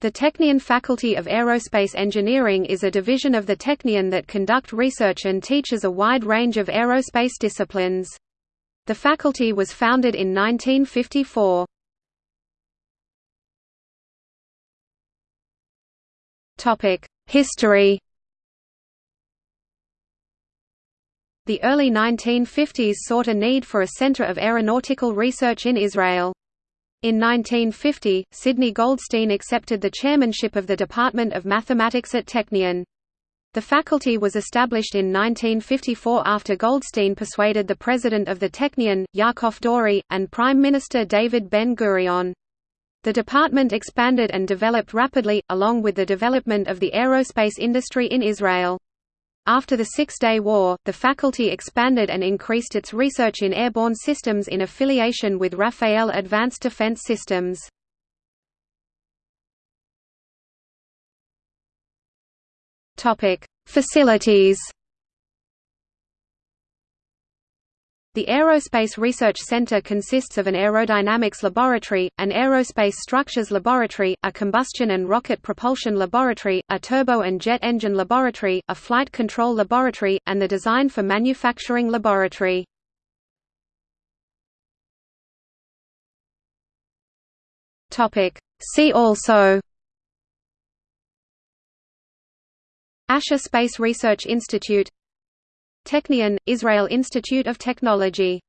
The Technion Faculty of Aerospace Engineering is a division of the Technion that conduct research and teaches a wide range of aerospace disciplines. The faculty was founded in 1954. History The early 1950s sought a need for a center of aeronautical research in Israel. In 1950, Sidney Goldstein accepted the chairmanship of the Department of Mathematics at Technion. The faculty was established in 1954 after Goldstein persuaded the president of the Technion, Yaakov Dori, and Prime Minister David Ben-Gurion. The department expanded and developed rapidly, along with the development of the aerospace industry in Israel. After the Six-Day War, the faculty expanded and increased its research in airborne systems in affiliation with Rafael Advanced Defense Systems. Facilities The Aerospace Research Center consists of an aerodynamics laboratory, an aerospace structures laboratory, a combustion and rocket propulsion laboratory, a turbo and jet engine laboratory, a flight control laboratory, and the design for manufacturing laboratory. See also Asher Space Research Institute Technion, Israel Institute of Technology